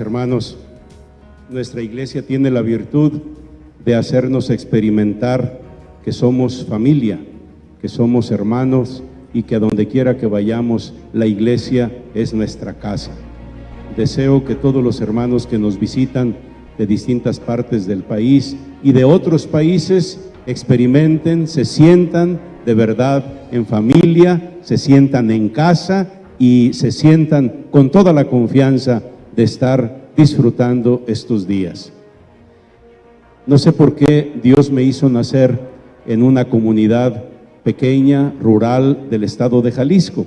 hermanos, nuestra iglesia tiene la virtud de hacernos experimentar que somos familia, que somos hermanos y que a donde quiera que vayamos, la iglesia es nuestra casa. Deseo que todos los hermanos que nos visitan de distintas partes del país y de otros países experimenten, se sientan de verdad en familia, se sientan en casa y se sientan con toda la confianza de estar disfrutando estos días. No sé por qué Dios me hizo nacer en una comunidad pequeña, rural del estado de Jalisco.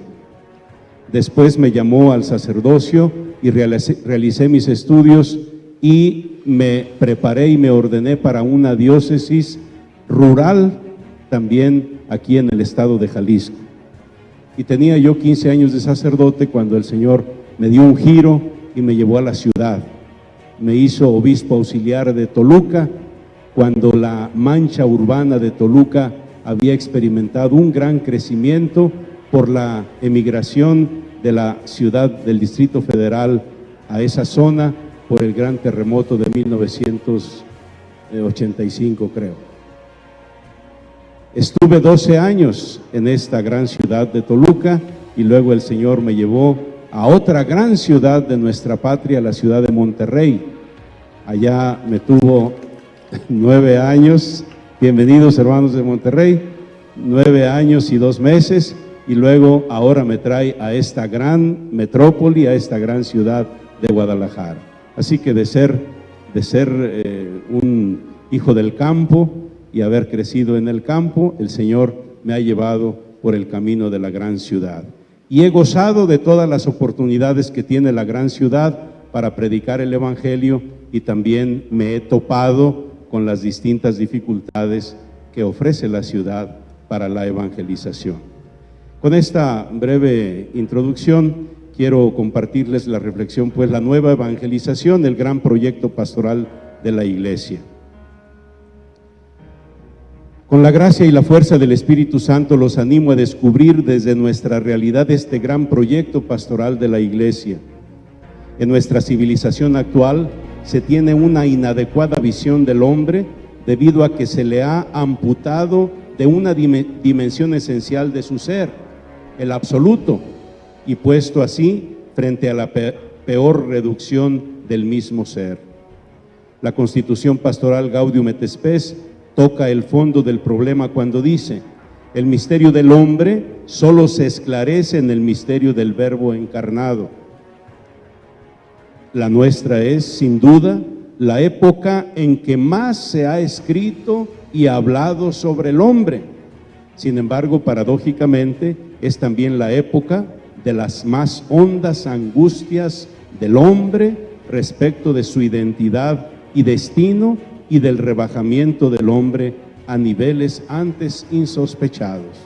Después me llamó al sacerdocio y realicé, mis estudios y me preparé y me ordené para una diócesis rural también aquí en el estado de Jalisco. Y tenía yo 15 años de sacerdote cuando el Señor me dio un giro y me llevó a la ciudad. Me hizo obispo auxiliar de Toluca cuando la mancha urbana de Toluca había experimentado un gran crecimiento por la emigración de la ciudad del Distrito Federal a esa zona por el gran terremoto de 1985, creo. Estuve 12 años en esta gran ciudad de Toluca y luego el Señor me llevó a otra gran ciudad de nuestra patria, la ciudad de Monterrey. Allá me tuvo nueve años, bienvenidos hermanos de Monterrey, nueve años y dos meses y luego ahora me trae a esta gran metrópoli, a esta gran ciudad de Guadalajara. Así que de ser, de ser eh, un hijo del campo, y haber crecido en el campo, el Señor me ha llevado por el camino de la gran ciudad. Y he gozado de todas las oportunidades que tiene la gran ciudad para predicar el Evangelio y también me he topado con las distintas dificultades que ofrece la ciudad para la evangelización. Con esta breve introducción quiero compartirles la reflexión, pues la nueva evangelización, el gran proyecto pastoral de la iglesia. Con la gracia y la fuerza del Espíritu Santo los animo a descubrir desde nuestra realidad este gran proyecto pastoral de la Iglesia. En nuestra civilización actual se tiene una inadecuada visión del hombre debido a que se le ha amputado de una dimensión esencial de su ser, el absoluto, y puesto así frente a la peor reducción del mismo ser. La constitución pastoral Gaudium et Spes toca el fondo del problema cuando dice, el misterio del hombre solo se esclarece en el misterio del verbo encarnado. La nuestra es, sin duda, la época en que más se ha escrito y hablado sobre el hombre. Sin embargo, paradójicamente, es también la época de las más hondas angustias del hombre respecto de su identidad y destino y del rebajamiento del hombre a niveles antes insospechados.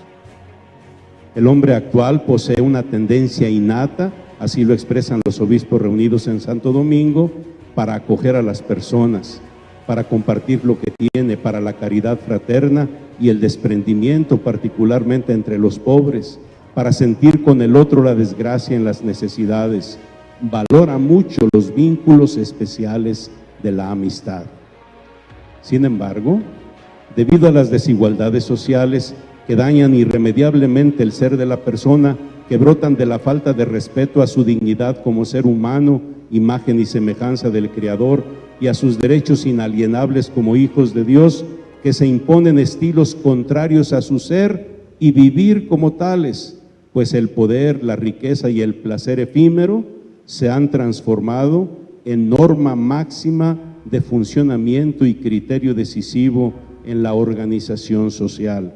El hombre actual posee una tendencia innata, así lo expresan los obispos reunidos en Santo Domingo, para acoger a las personas, para compartir lo que tiene, para la caridad fraterna y el desprendimiento, particularmente entre los pobres, para sentir con el otro la desgracia en las necesidades. Valora mucho los vínculos especiales de la amistad. Sin embargo, debido a las desigualdades sociales que dañan irremediablemente el ser de la persona, que brotan de la falta de respeto a su dignidad como ser humano, imagen y semejanza del Creador, y a sus derechos inalienables como hijos de Dios, que se imponen estilos contrarios a su ser y vivir como tales, pues el poder, la riqueza y el placer efímero se han transformado en norma máxima de funcionamiento y criterio decisivo en la organización social.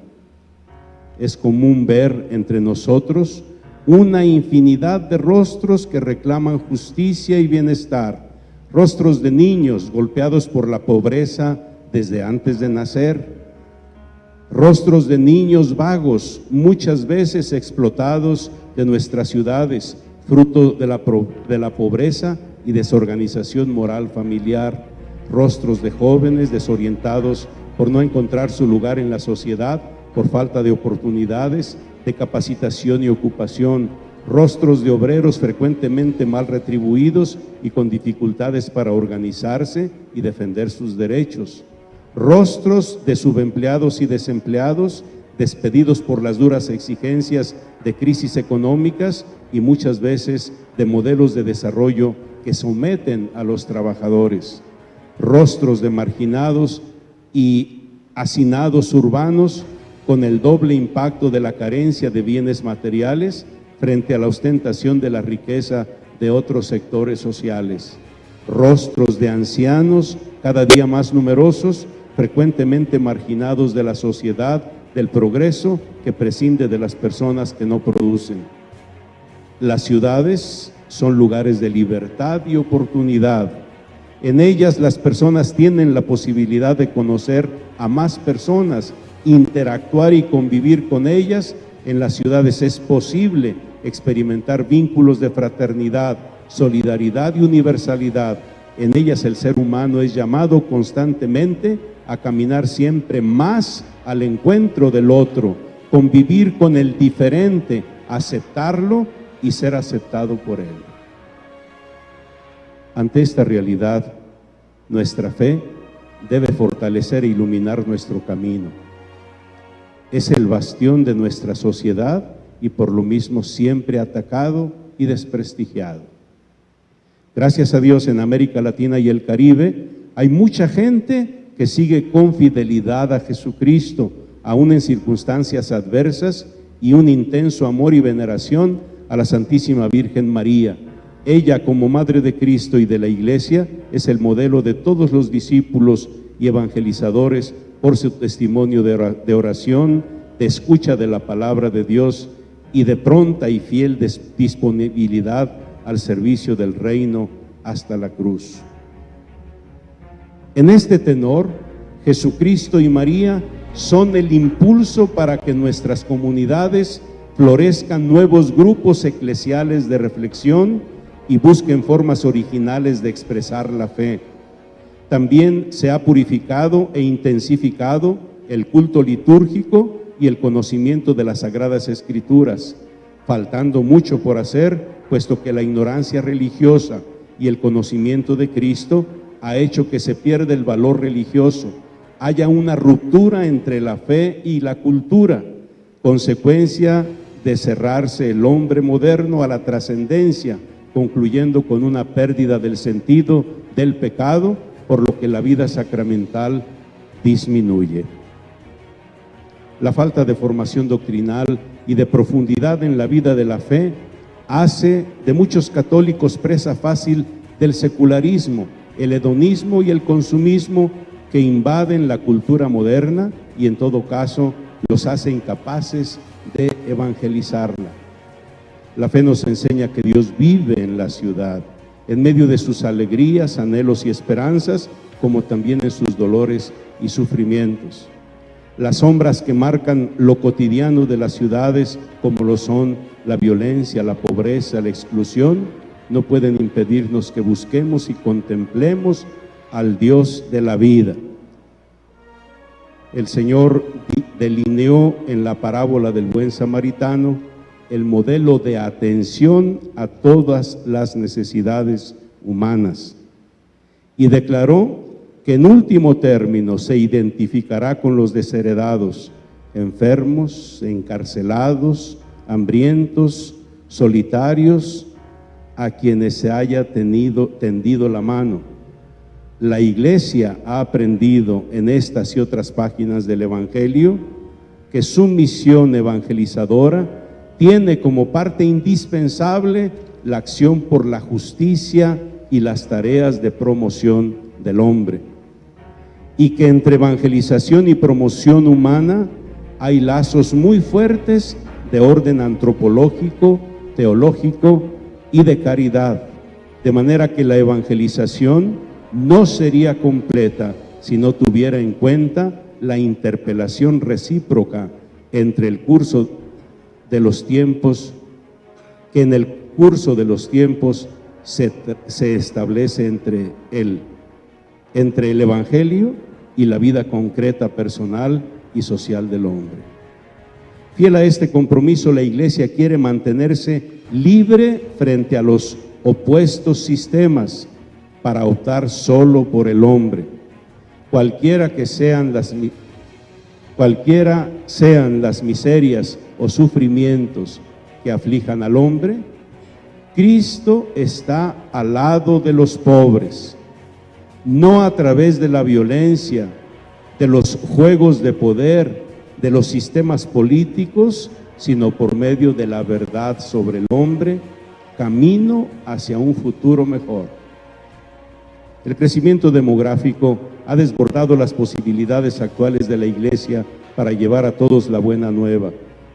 Es común ver entre nosotros una infinidad de rostros que reclaman justicia y bienestar, rostros de niños golpeados por la pobreza desde antes de nacer, rostros de niños vagos, muchas veces explotados de nuestras ciudades, fruto de la, de la pobreza y desorganización moral familiar, rostros de jóvenes desorientados por no encontrar su lugar en la sociedad, por falta de oportunidades, de capacitación y ocupación, rostros de obreros frecuentemente mal retribuidos y con dificultades para organizarse y defender sus derechos, rostros de subempleados y desempleados despedidos por las duras exigencias de crisis económicas y muchas veces de modelos de desarrollo que someten a los trabajadores, rostros de marginados y hacinados urbanos con el doble impacto de la carencia de bienes materiales frente a la ostentación de la riqueza de otros sectores sociales, rostros de ancianos cada día más numerosos, frecuentemente marginados de la sociedad del progreso que prescinde de las personas que no producen. Las ciudades son lugares de libertad y oportunidad. En ellas las personas tienen la posibilidad de conocer a más personas, interactuar y convivir con ellas. En las ciudades es posible experimentar vínculos de fraternidad, solidaridad y universalidad. En ellas el ser humano es llamado constantemente a caminar siempre más al encuentro del otro, convivir con el diferente, aceptarlo y ser aceptado por él. Ante esta realidad, nuestra fe debe fortalecer e iluminar nuestro camino. Es el bastión de nuestra sociedad y por lo mismo siempre atacado y desprestigiado. Gracias a Dios en América Latina y el Caribe hay mucha gente que sigue con fidelidad a Jesucristo, aún en circunstancias adversas, y un intenso amor y veneración a la Santísima Virgen María. Ella, como Madre de Cristo y de la Iglesia, es el modelo de todos los discípulos y evangelizadores por su testimonio de oración, de escucha de la palabra de Dios y de pronta y fiel disponibilidad al servicio del reino hasta la cruz. En este tenor, Jesucristo y María son el impulso para que nuestras comunidades florezcan nuevos grupos eclesiales de reflexión y busquen formas originales de expresar la fe. También se ha purificado e intensificado el culto litúrgico y el conocimiento de las Sagradas Escrituras, faltando mucho por hacer, puesto que la ignorancia religiosa y el conocimiento de Cristo ha hecho que se pierda el valor religioso, haya una ruptura entre la fe y la cultura, consecuencia de cerrarse el hombre moderno a la trascendencia, concluyendo con una pérdida del sentido del pecado, por lo que la vida sacramental disminuye. La falta de formación doctrinal y de profundidad en la vida de la fe hace de muchos católicos presa fácil del secularismo, el hedonismo y el consumismo que invaden la cultura moderna y en todo caso los hace incapaces de evangelizarla. La fe nos enseña que Dios vive en la ciudad, en medio de sus alegrías, anhelos y esperanzas, como también en sus dolores y sufrimientos. Las sombras que marcan lo cotidiano de las ciudades, como lo son la violencia, la pobreza, la exclusión, no pueden impedirnos que busquemos y contemplemos al Dios de la vida. El Señor delineó en la parábola del buen samaritano el modelo de atención a todas las necesidades humanas y declaró que en último término se identificará con los desheredados, enfermos, encarcelados, hambrientos, solitarios, a quienes se haya tenido, tendido la mano. La iglesia ha aprendido en estas y otras páginas del Evangelio que su misión evangelizadora tiene como parte indispensable la acción por la justicia y las tareas de promoción del hombre. Y que entre evangelización y promoción humana hay lazos muy fuertes de orden antropológico, teológico y de caridad, de manera que la evangelización no sería completa si no tuviera en cuenta la interpelación recíproca entre el curso de los tiempos, que en el curso de los tiempos se, se establece entre él, entre el Evangelio y la vida concreta, personal y social del hombre. Fiel a este compromiso, la Iglesia quiere mantenerse libre frente a los opuestos sistemas para optar solo por el hombre. Cualquiera que sean las cualquiera sean las miserias o sufrimientos que aflijan al hombre, Cristo está al lado de los pobres, no a través de la violencia, de los juegos de poder, de los sistemas políticos, sino por medio de la verdad sobre el hombre, camino hacia un futuro mejor. El crecimiento demográfico ha desbordado las posibilidades actuales de la Iglesia para llevar a todos la buena nueva.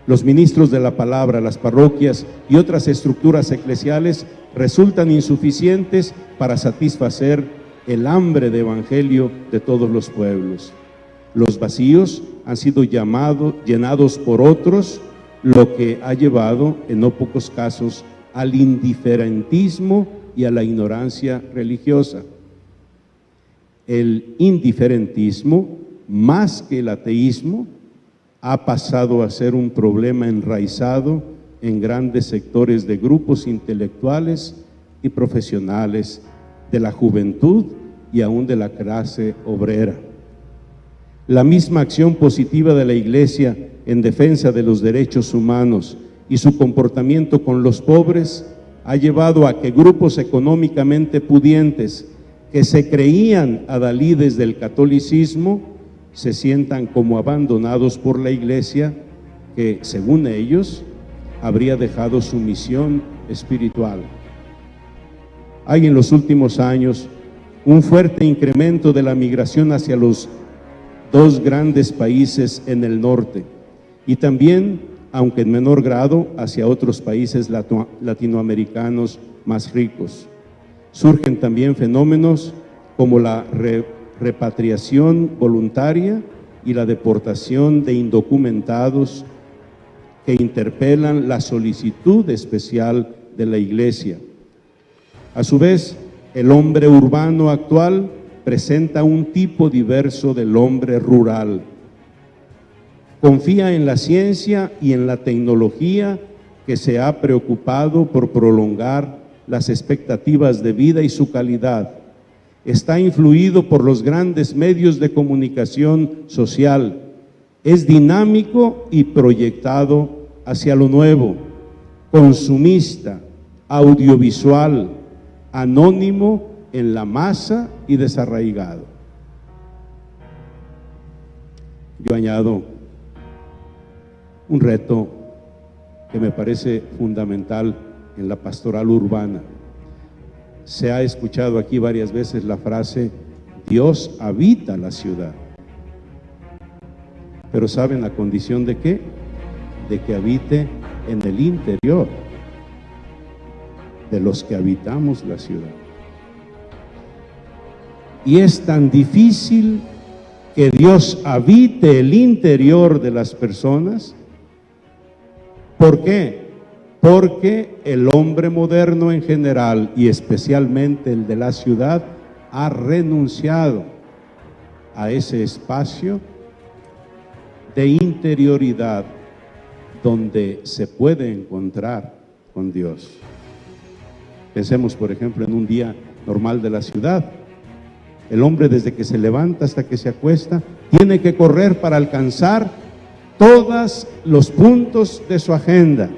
Los ministros de la palabra, las parroquias y otras estructuras eclesiales resultan insuficientes para satisfacer el hambre de evangelio de todos los pueblos. Los vacíos han sido llenados por otros, lo que ha llevado en no pocos casos al indiferentismo y a la ignorancia religiosa. El indiferentismo, más que el ateísmo, ha pasado a ser un problema enraizado en grandes sectores de grupos intelectuales y profesionales de la juventud y aún de la clase obrera. La misma acción positiva de la Iglesia en defensa de los derechos humanos y su comportamiento con los pobres ha llevado a que grupos económicamente pudientes que se creían adalides del catolicismo se sientan como abandonados por la iglesia que, según ellos, habría dejado su misión espiritual. Hay en los últimos años un fuerte incremento de la migración hacia los dos grandes países en el norte y también, aunque en menor grado, hacia otros países latinoamericanos más ricos. Surgen también fenómenos como la repatriación voluntaria y la deportación de indocumentados que interpelan la solicitud especial de la Iglesia. A su vez, el hombre urbano actual presenta un tipo diverso del hombre rural. Confía en la ciencia y en la tecnología que se ha preocupado por prolongar las expectativas de vida y su calidad. Está influido por los grandes medios de comunicación social, es dinámico y proyectado hacia lo nuevo, consumista, audiovisual, anónimo en la masa y desarraigado. Yo añado un reto que me parece fundamental en la pastoral urbana se ha escuchado aquí varias veces la frase, Dios habita la ciudad. Pero ¿saben la condición de qué? De que habite en el interior de los que habitamos la ciudad. Y es tan difícil que Dios habite el interior de las personas. ¿Por qué? Porque el hombre moderno en general y especialmente el de la ciudad ha renunciado a ese espacio de interioridad donde se puede encontrar con Dios. Pensemos, por ejemplo, en un día normal de la ciudad. El hombre desde que se levanta hasta que se acuesta tiene que correr para alcanzar todos los puntos de su agenda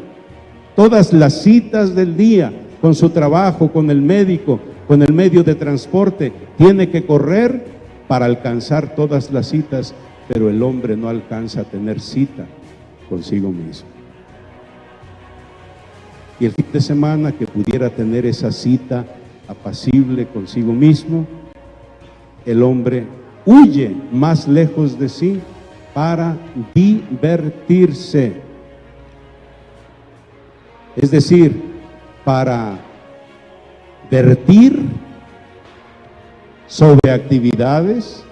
todas las citas del día, con su trabajo, con el médico, con el medio de transporte, tiene que correr para alcanzar todas las citas, pero el hombre no alcanza a tener cita consigo mismo. Y el fin de semana que pudiera tener esa cita apacible consigo mismo, el hombre huye más lejos de sí para divertirse es decir, para vertir sobre actividades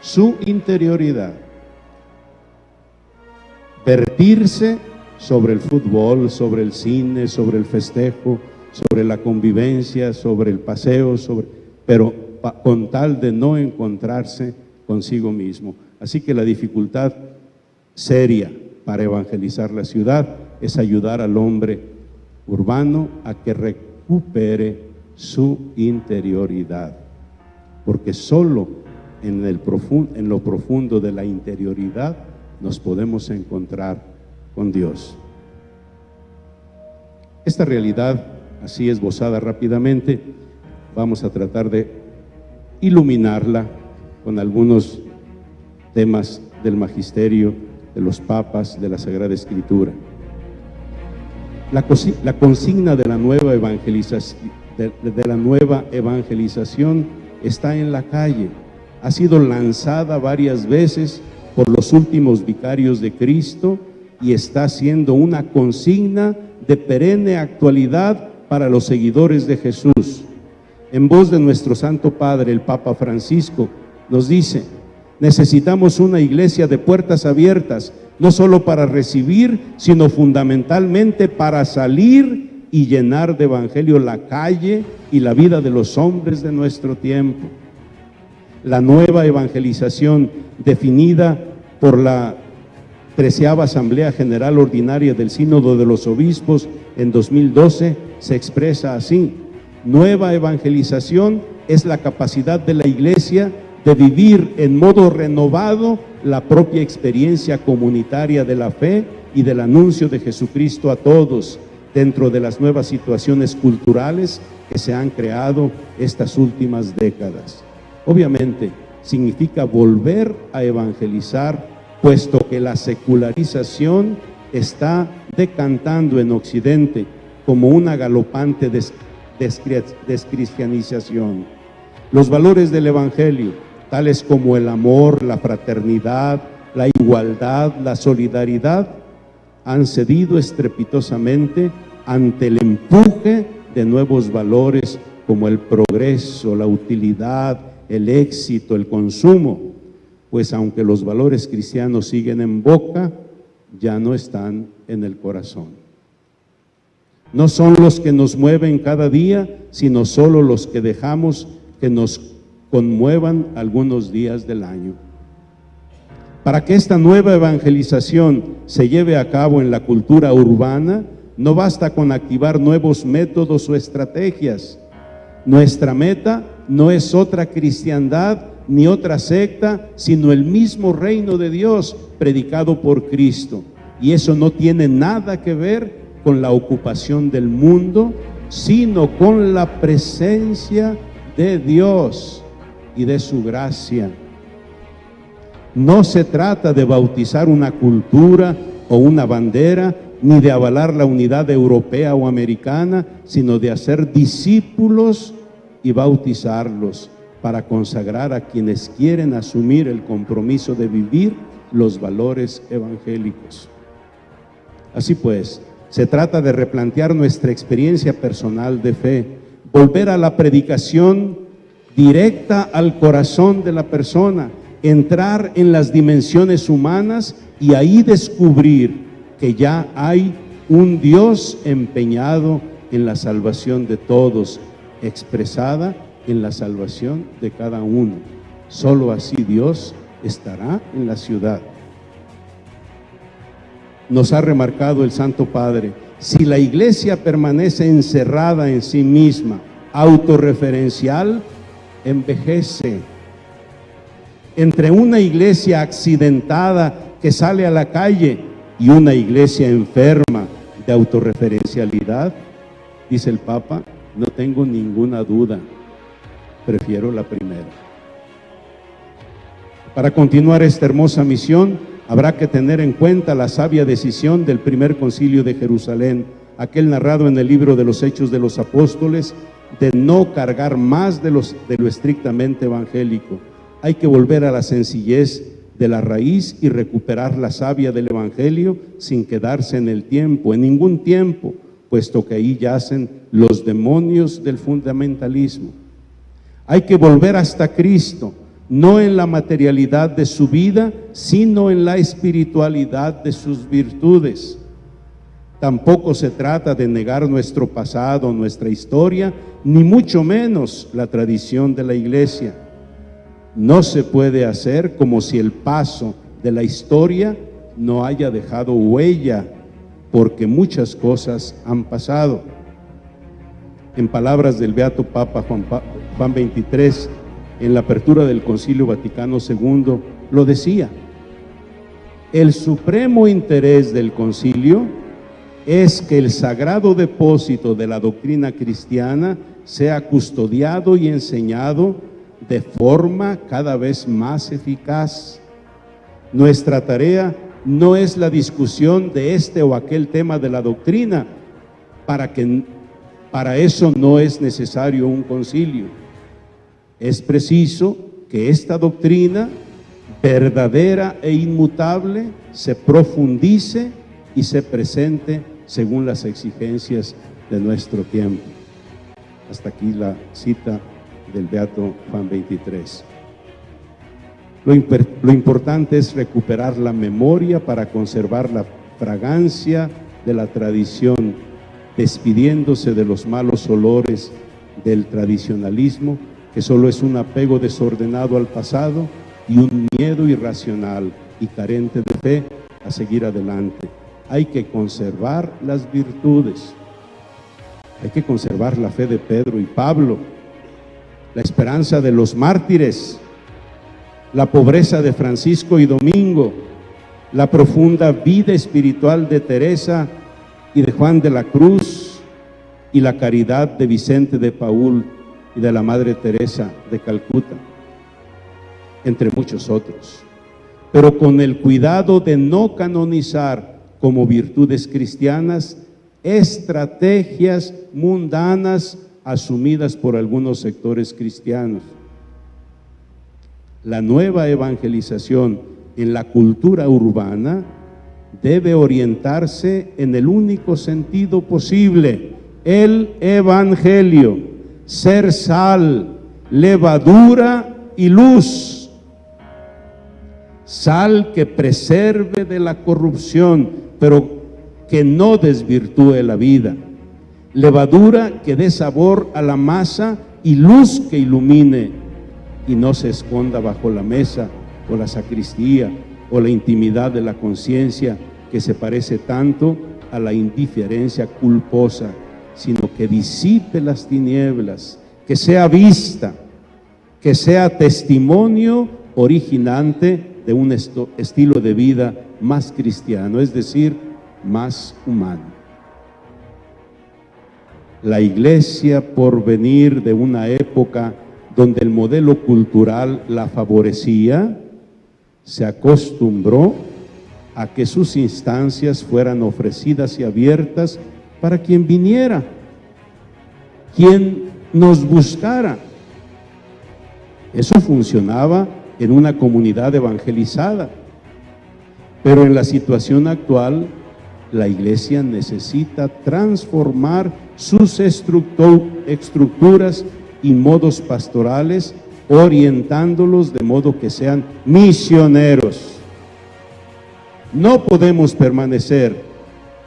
su interioridad, vertirse sobre el fútbol, sobre el cine, sobre el festejo, sobre la convivencia, sobre el paseo, sobre, pero con tal de no encontrarse consigo mismo. Así que la dificultad seria para evangelizar la ciudad es ayudar al hombre urbano a que recupere su interioridad, porque solo en, el en lo profundo de la interioridad nos podemos encontrar con Dios. Esta realidad, así esbozada rápidamente, vamos a tratar de iluminarla con algunos temas del magisterio, de los papas, de la Sagrada Escritura. La, consigna de la nueva evangelización, de la nueva evangelización está en la calle. Ha sido lanzada varias veces por los últimos vicarios de Cristo y está siendo una consigna de perenne actualidad para los seguidores de Jesús. En voz de nuestro Santo Padre, el Papa Francisco, nos dice, necesitamos una iglesia de puertas abiertas, no solo para recibir, sino fundamentalmente para salir y llenar de evangelio la calle y la vida de los hombres de nuestro tiempo. La nueva evangelización definida por la treceava Asamblea General Ordinaria del Sínodo de los Obispos en 2012 se expresa así. Nueva evangelización es la capacidad de la Iglesia de vivir en modo renovado la propia experiencia comunitaria de la fe y del anuncio de Jesucristo a todos dentro de las nuevas situaciones culturales que se han creado estas últimas décadas. Obviamente, significa volver a evangelizar, puesto que la secularización está decantando en Occidente como una galopante descristianización. Los valores del Evangelio, tales como el amor, la fraternidad, la igualdad, la solidaridad, han cedido estrepitosamente ante el empuje de nuevos valores como el progreso, la utilidad, el éxito, el consumo, pues aunque los valores cristianos siguen en boca, ya no están en el corazón. No son los que nos mueven cada día, sino solo los que dejamos que nos conmuevan algunos días del año. Para que esta nueva evangelización se lleve a cabo en la cultura urbana, no basta con activar nuevos métodos o estrategias. Nuestra meta no es otra cristiandad ni otra secta, sino el mismo reino de Dios predicado por Cristo. Y eso no tiene nada que ver con la ocupación del mundo, sino con la presencia de Dios y de su gracia. No se trata de bautizar una cultura o una bandera, ni de avalar la unidad europea o americana, sino de hacer discípulos y bautizarlos para consagrar a quienes quieren asumir el compromiso de vivir los valores evangélicos. Así pues, se trata de replantear nuestra experiencia personal de fe, volver a la predicación directa al corazón de la persona, entrar en las dimensiones humanas y ahí descubrir que ya hay un Dios empeñado en la salvación de todos, expresada en la salvación de cada uno. Solo así Dios estará en la ciudad nos ha remarcado el Santo Padre, si la iglesia permanece encerrada en sí misma, autorreferencial, envejece. Entre una iglesia accidentada que sale a la calle y una iglesia enferma de autorreferencialidad, dice el Papa, no tengo ninguna duda, prefiero la primera. Para continuar esta hermosa misión, Habrá que tener en cuenta la sabia decisión del primer concilio de Jerusalén, aquel narrado en el libro de los Hechos de los Apóstoles, de no cargar más de, los, de lo estrictamente evangélico. Hay que volver a la sencillez de la raíz y recuperar la savia del Evangelio sin quedarse en el tiempo, en ningún tiempo, puesto que ahí yacen los demonios del fundamentalismo. Hay que volver hasta Cristo, no en la materialidad de su vida, sino en la espiritualidad de sus virtudes. Tampoco se trata de negar nuestro pasado, nuestra historia, ni mucho menos la tradición de la iglesia. No se puede hacer como si el paso de la historia no haya dejado huella porque muchas cosas han pasado. En palabras del Beato Papa Juan, Juan 23, en la apertura del Concilio Vaticano II, lo decía. El supremo interés del concilio es que el sagrado depósito de la doctrina cristiana sea custodiado y enseñado de forma cada vez más eficaz. Nuestra tarea no es la discusión de este o aquel tema de la doctrina, para, que, para eso no es necesario un concilio. Es preciso que esta doctrina verdadera e inmutable se profundice y se presente según las exigencias de nuestro tiempo. Hasta aquí la cita del Beato Juan 23. Lo, lo, importante es recuperar la memoria para conservar la fragancia de la tradición, despidiéndose de los malos olores del tradicionalismo, que solo es un apego desordenado al pasado y un miedo irracional y carente de fe a seguir adelante hay que conservar las virtudes. Hay que conservar la fe de Pedro y Pablo, la esperanza de los mártires, la pobreza de Francisco y Domingo, la profunda vida espiritual de Teresa y de Juan de la Cruz y la caridad de Vicente de Paul y de la Madre Teresa de Calcuta, entre muchos otros. Pero con el cuidado de no canonizar como virtudes cristianas, estrategias mundanas asumidas por algunos sectores cristianos. La nueva evangelización en la cultura urbana debe orientarse en el único sentido posible, el evangelio, ser sal, levadura y luz. Sal que preserve de la corrupción, pero que no desvirtúe la vida. Levadura que dé sabor a la masa y luz que ilumine y no se esconda bajo la mesa o la sacristía o la intimidad de la conciencia que se parece tanto a la indiferencia culposa, sino que disipe las tinieblas, que sea vista, que sea testimonio originante de un estilo de vida más cristiano, es decir, más humano. La iglesia, por venir de una época donde el modelo cultural la favorecía, se acostumbró a que sus instancias fueran ofrecidas y abiertas para quien viniera, quien nos buscara. Eso funcionaba en una comunidad evangelizada. Pero en la situación actual, la iglesia necesita transformar sus estructuras y modos pastorales, orientándolos de modo que sean misioneros. No podemos permanecer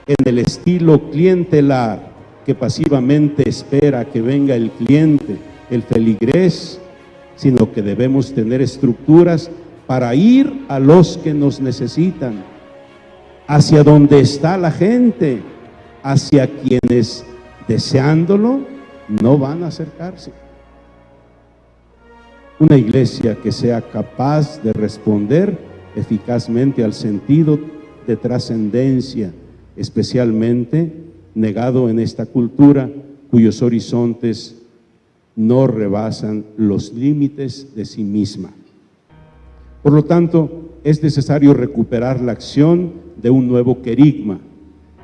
en el estilo clientelar que pasivamente espera que venga el cliente, el feligrés, sino que debemos tener estructuras para ir a los que nos necesitan, hacia donde está la gente, hacia quienes deseándolo no van a acercarse. Una iglesia que sea capaz de responder eficazmente al sentido de trascendencia, especialmente negado en esta cultura cuyos horizontes no rebasan los límites de sí misma. Por lo tanto, es necesario recuperar la acción de un nuevo querigma,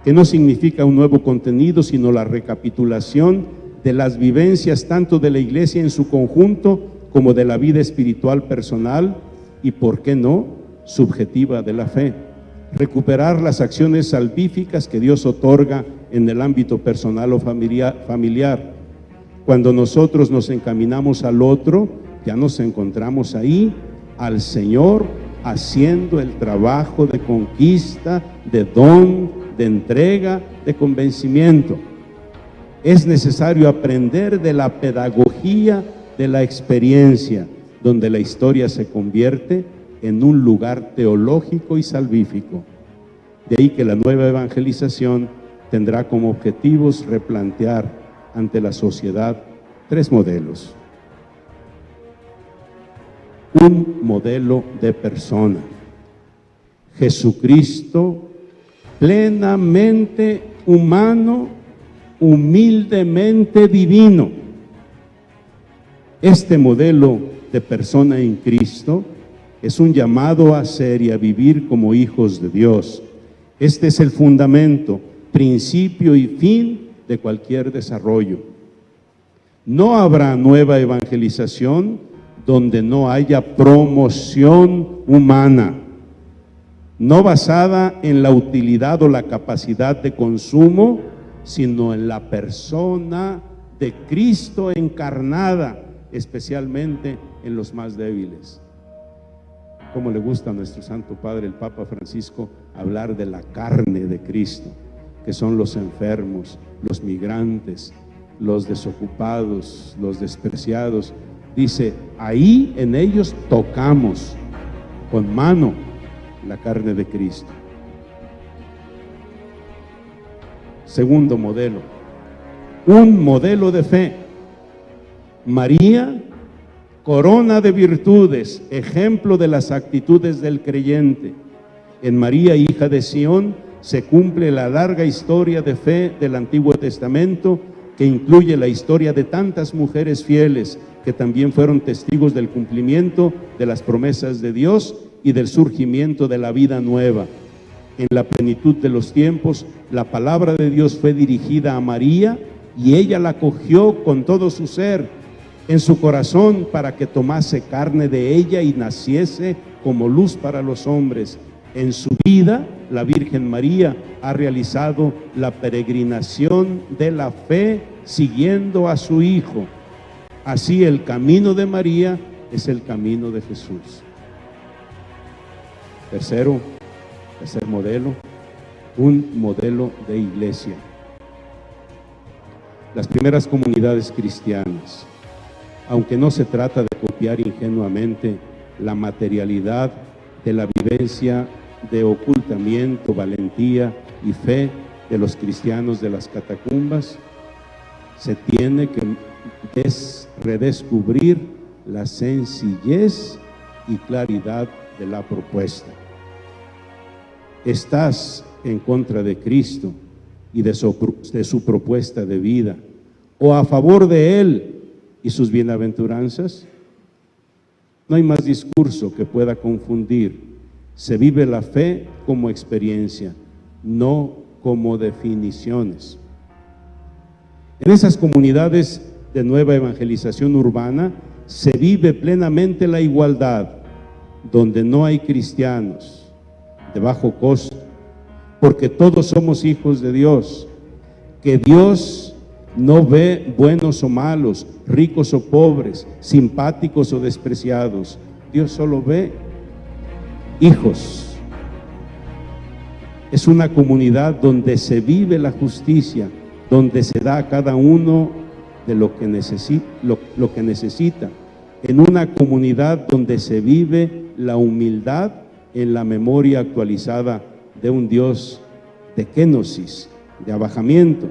que no significa un nuevo contenido, sino la recapitulación de las vivencias tanto de la iglesia en su conjunto como de la vida espiritual personal y, por qué no, subjetiva de la fe. Recuperar las acciones salvíficas que Dios otorga en el ámbito personal o familiar. Cuando nosotros nos encaminamos al otro, ya nos encontramos ahí al Señor haciendo el trabajo de conquista, de don, de entrega, de convencimiento. Es necesario aprender de la pedagogía de la experiencia, donde la historia se convierte en un lugar teológico y salvífico. De ahí que la nueva evangelización tendrá como objetivos replantear ante la sociedad tres modelos. Un modelo de persona. Jesucristo plenamente humano, humildemente divino. Este modelo de persona en Cristo es un llamado a ser y a vivir como hijos de Dios. Este es el fundamento, principio y fin de cualquier desarrollo. No habrá nueva evangelización donde no haya promoción humana, no basada en la utilidad o la capacidad de consumo, sino en la persona de Cristo encarnada, especialmente en los más débiles. Como le gusta a nuestro Santo Padre, el Papa Francisco, hablar de la carne de Cristo, que son los enfermos, los migrantes, los desocupados, los despreciados. Dice, ahí en ellos tocamos con mano la carne de Cristo. Segundo modelo, un modelo de fe. María corona de virtudes, ejemplo de las actitudes del creyente. En María, hija de Sión, se cumple la larga historia de fe del Antiguo Testamento que incluye la historia de tantas mujeres fieles que también fueron testigos del cumplimiento de las promesas de Dios y del surgimiento de la vida nueva. En la plenitud de los tiempos, la palabra de Dios fue dirigida a María y ella la cogió con todo su ser en su corazón para que tomase carne de ella y naciese como luz para los hombres. En su vida, la Virgen María ha realizado la peregrinación de la fe siguiendo a su Hijo. Así el camino de María es el camino de Jesús. Tercero, tercer modelo, un modelo de iglesia. Las primeras comunidades cristianas aunque no se trata de copiar ingenuamente la materialidad de la vivencia de valentía y fe de los cristianos de las catacumbas, se tiene que redescubrir la sencillez y claridad de la propuesta. Estás en contra de Cristo y de su propuesta de vida, o a favor de Él y sus bienaventuranzas? No hay más discurso que pueda confundir. Se vive la fe como experiencia, no como definiciones. En esas comunidades de nueva evangelización urbana se vive plenamente la igualdad, donde no hay cristianos de bajo costo, porque todos somos hijos de Dios, que Dios no ve buenos o malos, ricos o pobres, simpáticos o despreciados. Dios solo ve hijos. Es una comunidad donde se vive la justicia, donde se da a cada uno de lo que, necesita. En una comunidad donde se vive la humildad en la memoria actualizada de un Dios de kenosis, de abajamiento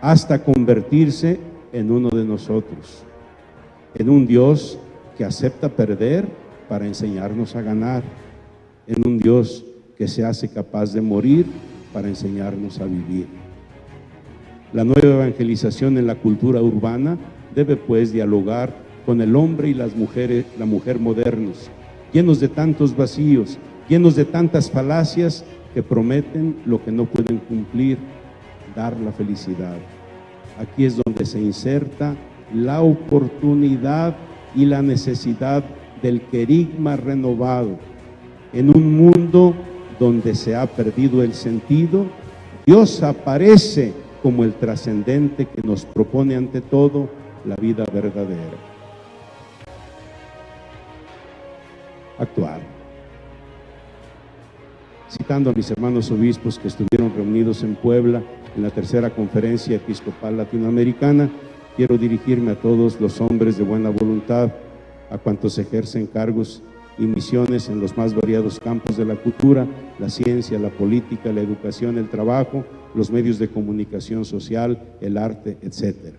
hasta convertirse en uno de nosotros, en un Dios que acepta perder para enseñarnos a ganar, en un Dios que se hace capaz de morir para enseñarnos a vivir. La nueva evangelización en la cultura urbana debe pues dialogar con el hombre y las mujeres, la mujer modernos, llenos de tantos vacíos, llenos de tantas falacias que prometen lo que no pueden cumplir dar la felicidad. Aquí es donde se inserta la oportunidad y la necesidad del querigma renovado. En un mundo donde se ha perdido el sentido, Dios aparece como el trascendente que nos propone ante todo la vida verdadera. Actuar. Citando a mis hermanos obispos que estuvieron reunidos en Puebla, en la tercera conferencia episcopal latinoamericana, quiero dirigirme a todos los hombres de buena voluntad, a cuantos ejercen cargos y misiones en los más variados campos de la cultura, la ciencia, la política, la educación, el trabajo, los medios de comunicación social, el arte, etc.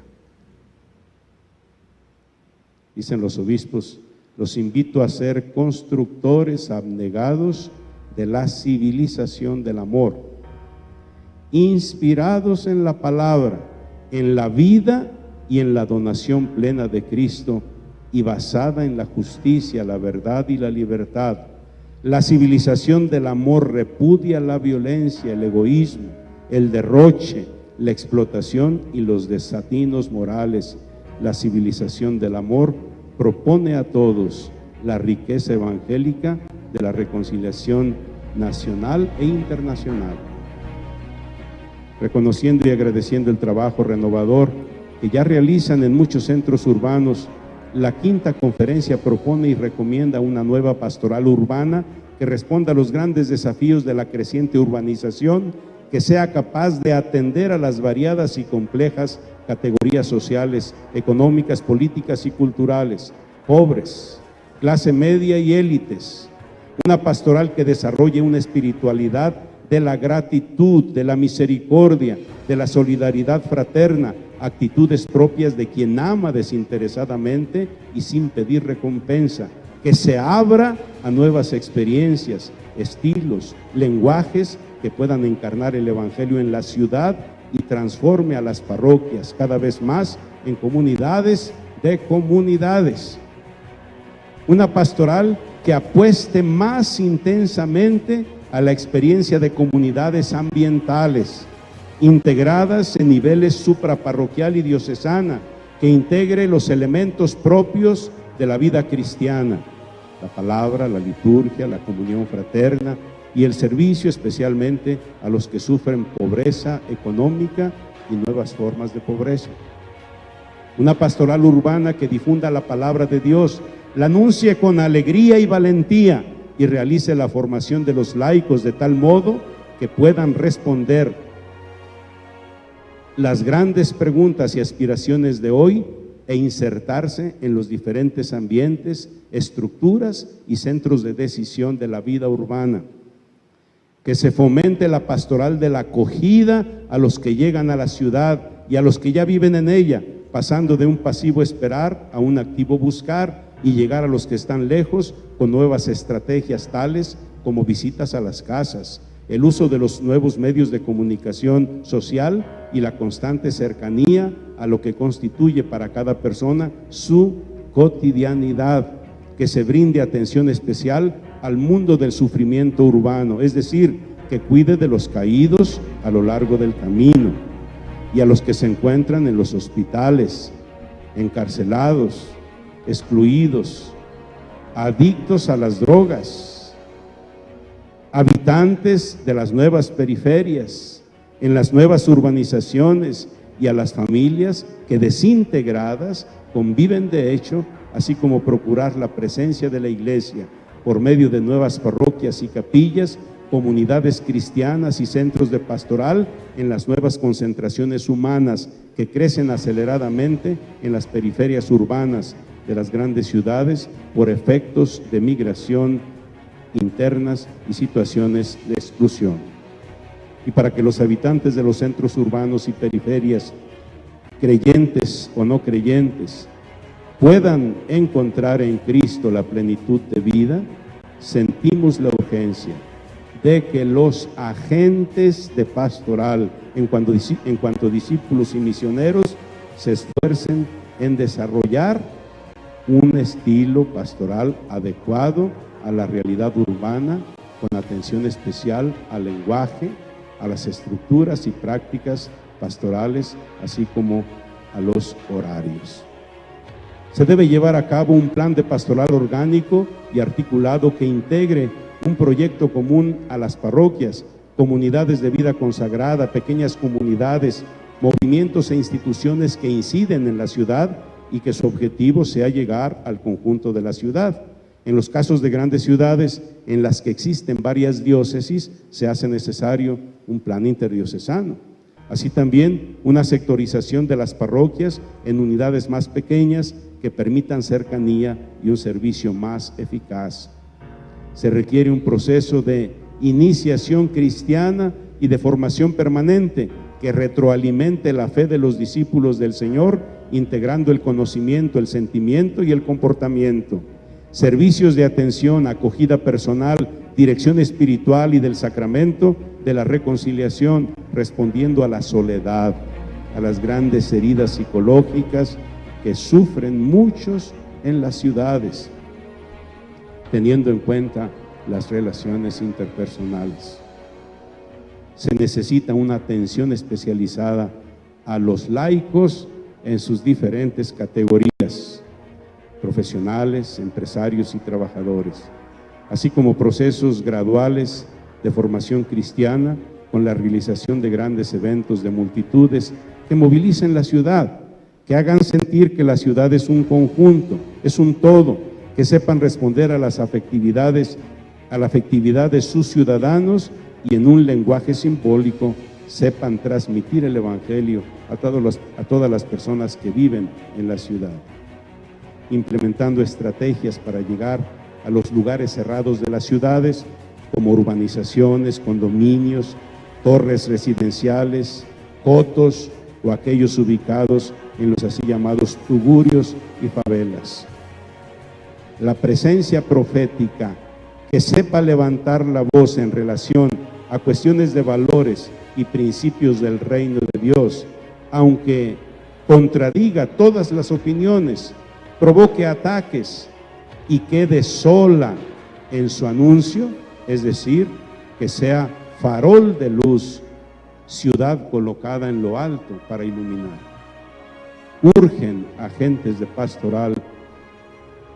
Dicen los obispos, los invito a ser constructores abnegados de la civilización del amor, inspirados en la palabra, en la vida y en la donación plena de Cristo y basada en la justicia, la verdad y la libertad. La civilización del amor repudia la violencia, el egoísmo, el derroche, la explotación y los desatinos morales. La civilización del amor propone a todos la riqueza evangélica de la reconciliación nacional e internacional. Reconociendo y agradeciendo el trabajo renovador que ya realizan en muchos centros urbanos la quinta conferencia propone y recomienda una nueva pastoral urbana que responda a los grandes desafíos de la creciente urbanización, que sea capaz de atender a las variadas y complejas categorías sociales, económicas, políticas y culturales, pobres, clase media y élites. Una pastoral que desarrolle una espiritualidad de la gratitud, de la misericordia, de la solidaridad fraterna, actitudes propias de quien ama desinteresadamente y sin pedir recompensa, que se abra a nuevas experiencias, estilos, lenguajes que puedan encarnar el Evangelio en la ciudad y transforme a las parroquias cada vez más en comunidades de comunidades. Una pastoral que apueste más intensamente a la experiencia de comunidades ambientales, integradas en niveles supraparroquial y diocesana, que integre los elementos propios de la vida cristiana, la palabra, la liturgia, la comunión fraterna y el servicio especialmente a los que sufren pobreza económica y nuevas formas de pobreza. Una pastoral urbana que difunda la palabra de Dios, la anuncie con alegría y valentía y realice la formación de los laicos de tal modo que puedan responder las grandes preguntas y aspiraciones de hoy e insertarse en los diferentes ambientes, estructuras y centros de decisión de la vida urbana. Que se fomente la pastoral de la acogida a los que llegan a la ciudad y a los que ya viven en ella, pasando de un pasivo esperar a un activo buscar y llegar a los que están lejos con nuevas estrategias tales como visitas a las casas, el uso de los nuevos medios de comunicación social y la constante cercanía a lo que constituye para cada persona su cotidianidad, que se brinde atención especial al mundo del sufrimiento urbano, es decir, que cuide de los caídos a lo largo del camino y a los que se encuentran en los hospitales, encarcelados, excluidos, adictos a las drogas, habitantes de las nuevas periferias, en las nuevas urbanizaciones y a las familias que desintegradas conviven de hecho, así como procurar la presencia de la iglesia por medio de nuevas parroquias y capillas, comunidades cristianas y centros de pastoral en las nuevas concentraciones humanas que crecen aceleradamente en las periferias urbanas de las grandes ciudades por efectos de migración internas y situaciones de exclusión. Y para que los habitantes de los centros urbanos y periferias, creyentes o no creyentes, puedan encontrar en Cristo la plenitud de vida, sentimos la urgencia de que los agentes de pastoral, en cuanto, en cuanto discípulos y misioneros, se esfuercen en desarrollar un estilo pastoral adecuado a la realidad urbana con atención especial al lenguaje, a las estructuras y prácticas pastorales, así como a los horarios. Se debe llevar a cabo un plan de pastoral orgánico y articulado que integre un proyecto común a las parroquias, comunidades de vida consagrada, pequeñas comunidades, movimientos e instituciones que inciden en la ciudad y que su objetivo sea llegar al conjunto de la ciudad. En los casos de grandes ciudades en las que existen varias diócesis, se hace necesario un plan interdiocesano. Así también una sectorización de las parroquias en unidades más pequeñas que permitan cercanía y un servicio más eficaz Se requiere un proceso de iniciación cristiana y de formación permanente que retroalimente la fe de los discípulos del Señor, integrando el conocimiento, el sentimiento y el comportamiento. Servicios de atención, acogida personal, dirección espiritual y del sacramento de la reconciliación, respondiendo a la soledad, a las grandes heridas psicológicas que sufren muchos en las ciudades, teniendo en cuenta las relaciones interpersonales. Se necesita una atención especializada a los laicos en sus diferentes categorías, profesionales, empresarios y trabajadores, así como procesos graduales de formación cristiana con la realización de grandes eventos de multitudes que movilicen la ciudad, que hagan sentir que la ciudad es un conjunto, es un todo, que sepan responder a las afectividades, a la afectividad de sus ciudadanos y en un lenguaje simbólico sepan transmitir el Evangelio a, a todas las personas que viven en la ciudad, implementando estrategias para llegar a los lugares cerrados de las ciudades, como urbanizaciones, condominios, torres residenciales, cotos o aquellos ubicados en los así llamados tugurios y favelas. La presencia profética que sepa levantar la voz en relación a cuestiones de valores y principios del reino de Dios, aunque contradiga todas las opiniones, provoque ataques y quede sola en su anuncio, es decir, que sea farol de luz, ciudad colocada en lo alto para iluminar. Urgen agentes de pastoral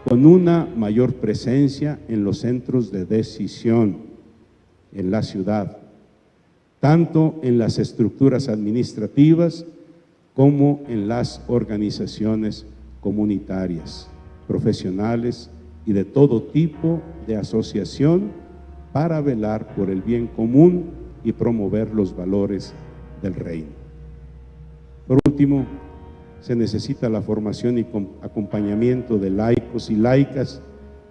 con una mayor presencia en los centros de decisión en la ciudad, tanto en las estructuras administrativas como en las organizaciones comunitarias, profesionales y de todo tipo de asociación para velar por el bien común y promover los valores del reino. Por último, se necesita la formación y acompañamiento de laicos y laicas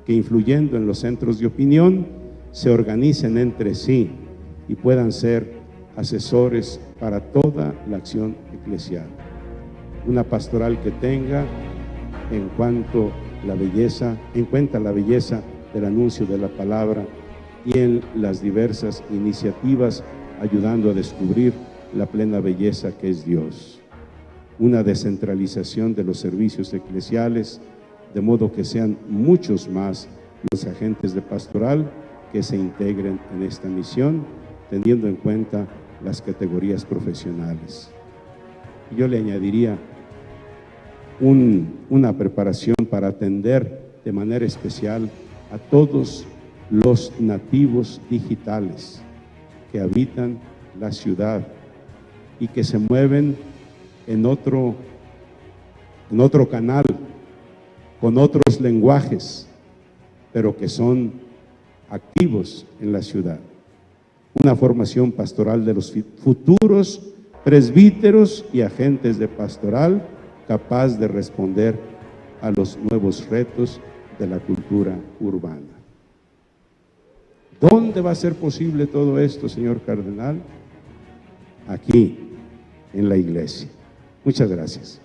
que influyendo en los centros de opinión se organicen entre sí y puedan ser asesores para toda la acción eclesial. Una pastoral que tenga en cuanto la belleza, en cuenta la belleza del anuncio de la palabra y en las diversas iniciativas ayudando a descubrir la plena belleza que es Dios. Una descentralización de los servicios eclesiales, de modo que sean muchos más los agentes de pastoral que se integren en esta misión, teniendo en cuenta las categorías profesionales. Yo le añadiría una preparación para atender de manera especial a todos los nativos digitales que habitan la ciudad y que se mueven en otro, en otro canal, con otros lenguajes, pero que son activos en la ciudad. Una formación pastoral de los futuros presbíteros y agentes de pastoral capaz de responder a los nuevos retos de la cultura urbana. ¿Dónde va a ser posible todo esto, señor cardenal? Aquí, en la iglesia. Muchas gracias.